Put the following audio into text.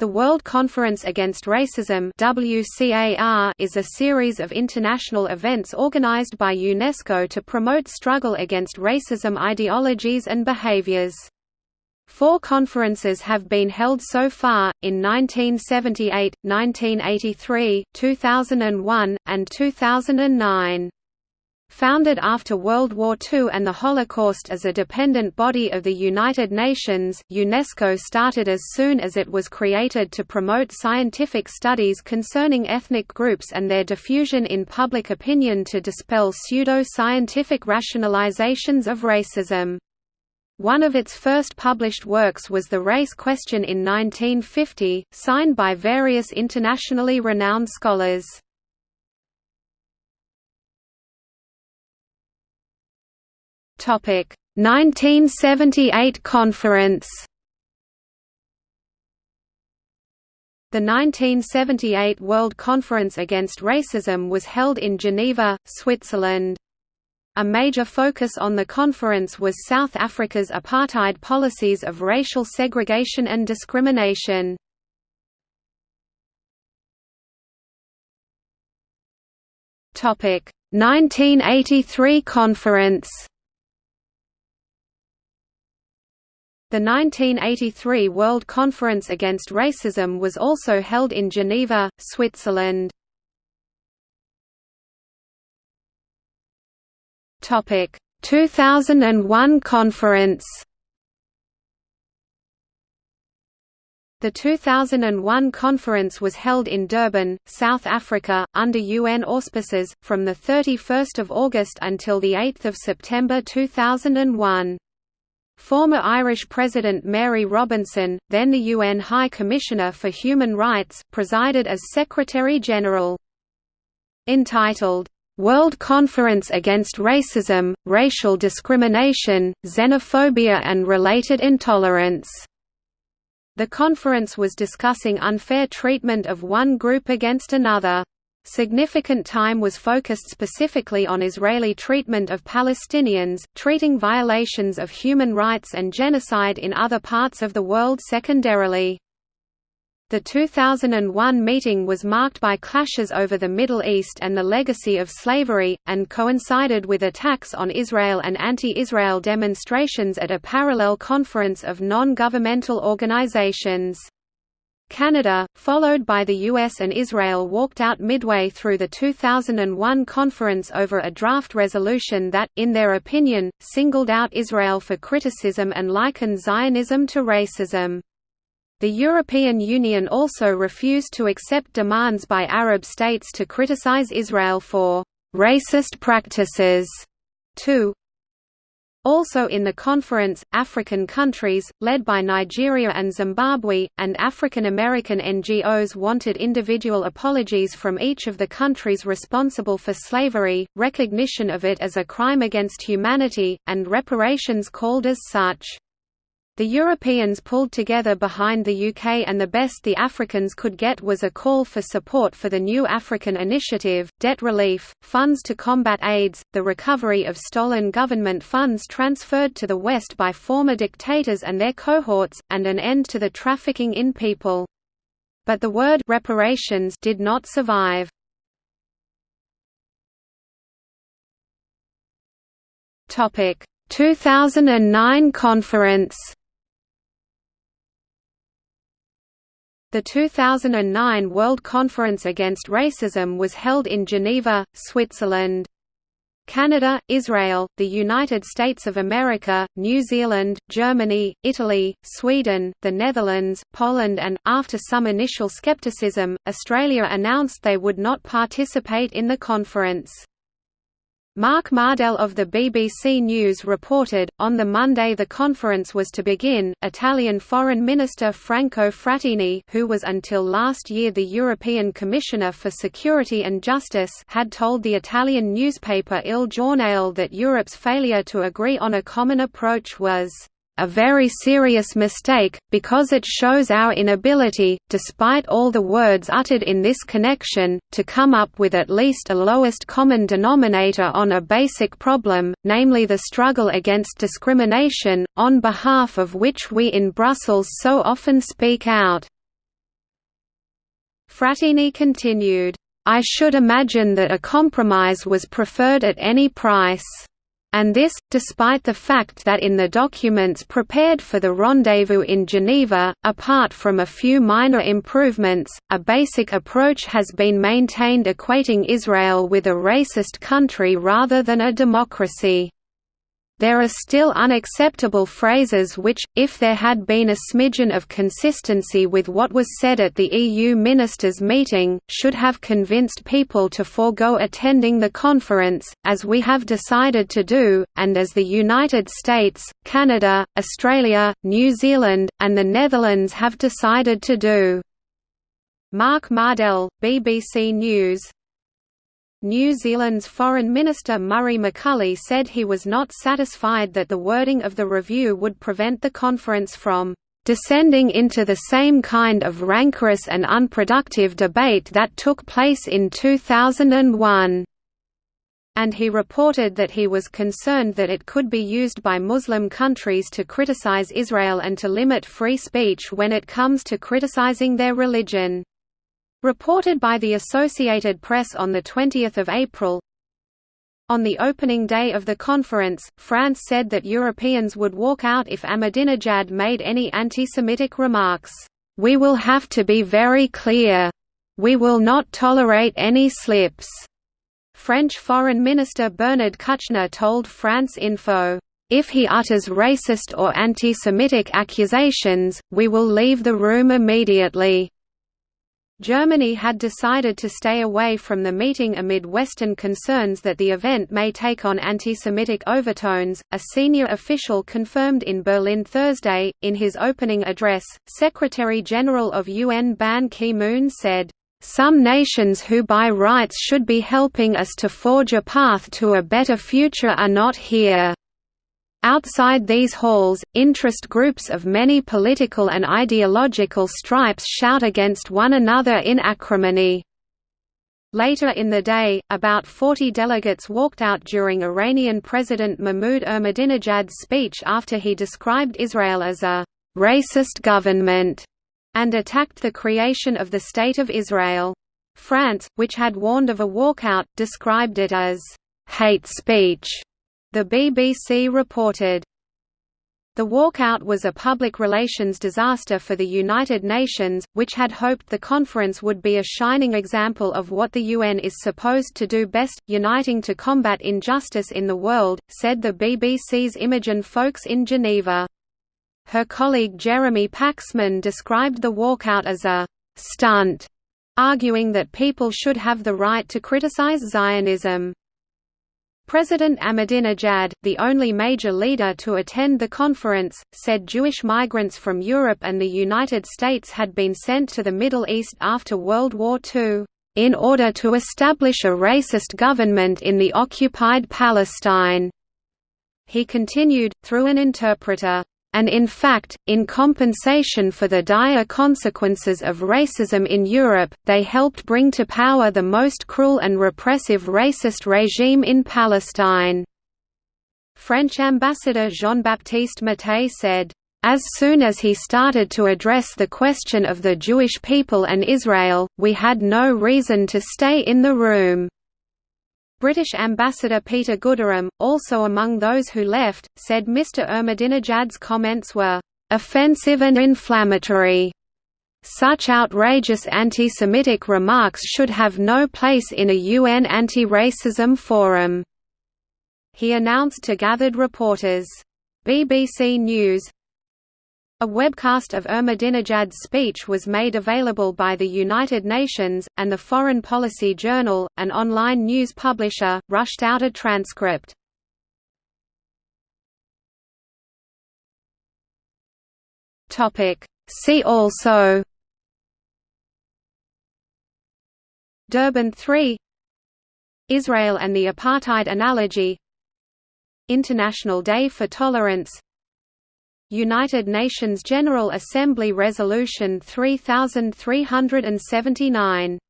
The World Conference Against Racism WCAR is a series of international events organized by UNESCO to promote struggle against racism ideologies and behaviors. Four conferences have been held so far, in 1978, 1983, 2001, and 2009. Founded after World War II and the Holocaust as a dependent body of the United Nations, UNESCO started as soon as it was created to promote scientific studies concerning ethnic groups and their diffusion in public opinion to dispel pseudo-scientific rationalizations of racism. One of its first published works was The Race Question in 1950, signed by various internationally renowned scholars. Topic 1978 conference. The 1978 World Conference Against Racism was held in Geneva, Switzerland. A major focus on the conference was South Africa's apartheid policies of racial segregation and discrimination. Topic 1983 conference The 1983 World Conference Against Racism was also held in Geneva, Switzerland. Topic: 2001 conference. The 2001 conference was held in Durban, South Africa, under UN auspices, from 31 August until 8 September 2001. Former Irish President Mary Robinson, then the UN High Commissioner for Human Rights, presided as Secretary-General. Entitled, "'World Conference Against Racism, Racial Discrimination, Xenophobia and Related Intolerance' The conference was discussing unfair treatment of one group against another. Significant time was focused specifically on Israeli treatment of Palestinians, treating violations of human rights and genocide in other parts of the world secondarily. The 2001 meeting was marked by clashes over the Middle East and the legacy of slavery, and coincided with attacks on Israel and anti-Israel demonstrations at a parallel conference of non-governmental organizations. Canada, followed by the US and Israel walked out midway through the 2001 conference over a draft resolution that, in their opinion, singled out Israel for criticism and likened Zionism to racism. The European Union also refused to accept demands by Arab states to criticize Israel for «racist practices» too. Also in the conference, African countries, led by Nigeria and Zimbabwe, and African American NGOs wanted individual apologies from each of the countries responsible for slavery, recognition of it as a crime against humanity, and reparations called as such. The Europeans pulled together behind the UK and the best the Africans could get was a call for support for the new African initiative, debt relief, funds to combat AIDS, the recovery of stolen government funds transferred to the West by former dictators and their cohorts, and an end to the trafficking in people. But the word reparations did not survive. Topic 2009 conference The 2009 World Conference Against Racism was held in Geneva, Switzerland. Canada, Israel, the United States of America, New Zealand, Germany, Italy, Sweden, the Netherlands, Poland and, after some initial skepticism, Australia announced they would not participate in the conference. Mark Mardell of the BBC News reported, on the Monday the conference was to begin, Italian Foreign Minister Franco Frattini who was until last year the European Commissioner for Security and Justice had told the Italian newspaper Il Giornale that Europe's failure to agree on a common approach was a very serious mistake, because it shows our inability, despite all the words uttered in this connection, to come up with at least a lowest common denominator on a basic problem, namely the struggle against discrimination, on behalf of which we in Brussels so often speak out. Frattini continued, "...I should imagine that a compromise was preferred at any price." And this, despite the fact that in the documents prepared for the rendezvous in Geneva, apart from a few minor improvements, a basic approach has been maintained equating Israel with a racist country rather than a democracy. There are still unacceptable phrases which, if there had been a smidgen of consistency with what was said at the EU ministers' meeting, should have convinced people to forego attending the conference, as we have decided to do, and as the United States, Canada, Australia, New Zealand, and the Netherlands have decided to do. Mark Mardell, BBC News New Zealand's Foreign Minister Murray McCully said he was not satisfied that the wording of the review would prevent the conference from descending into the same kind of rancorous and unproductive debate that took place in 2001 and he reported that he was concerned that it could be used by Muslim countries to criticize Israel and to limit free speech when it comes to criticizing their religion. Reported by the Associated Press on 20 April, on the opening day of the conference, France said that Europeans would walk out if Ahmadinejad made any anti-Semitic remarks. We will have to be very clear. We will not tolerate any slips. French Foreign Minister Bernard Kouchner told France Info, If he utters racist or anti-Semitic accusations, we will leave the room immediately. Germany had decided to stay away from the meeting amid Western concerns that the event may take on anti-Semitic overtones. A senior official confirmed in Berlin Thursday. In his opening address, Secretary General of UN Ban Ki-moon said, "Some nations who by rights should be helping us to forge a path to a better future are not here." Outside these halls, interest groups of many political and ideological stripes shout against one another in acrimony. Later in the day, about 40 delegates walked out during Iranian President Mahmoud Ahmadinejad's speech after he described Israel as a «racist government» and attacked the creation of the State of Israel. France, which had warned of a walkout, described it as «hate speech» The BBC reported, the walkout was a public relations disaster for the United Nations, which had hoped the conference would be a shining example of what the UN is supposed to do best, uniting to combat injustice in the world, said the BBC's Imogen Foulkes in Geneva. Her colleague Jeremy Paxman described the walkout as a «stunt», arguing that people should have the right to criticize Zionism. President Ahmadinejad, the only major leader to attend the conference, said Jewish migrants from Europe and the United States had been sent to the Middle East after World War II, "...in order to establish a racist government in the occupied Palestine." He continued, through an interpreter, and in fact, in compensation for the dire consequences of racism in Europe, they helped bring to power the most cruel and repressive racist regime in Palestine. French ambassador Jean-Baptiste Mattei said, as soon as he started to address the question of the Jewish people and Israel, we had no reason to stay in the room. British Ambassador Peter Gooderham, also among those who left, said Mr Ahmadinejad's comments were offensive and inflammatory. Such outrageous anti-Semitic remarks should have no place in a UN anti-racism forum." He announced to gathered reporters. BBC News a webcast of Ahmadinejad's speech was made available by the United Nations, and the Foreign Policy Journal, an online news publisher, rushed out a transcript. See also Durban 3 Israel and the Apartheid Analogy International Day for Tolerance United Nations General Assembly Resolution 3379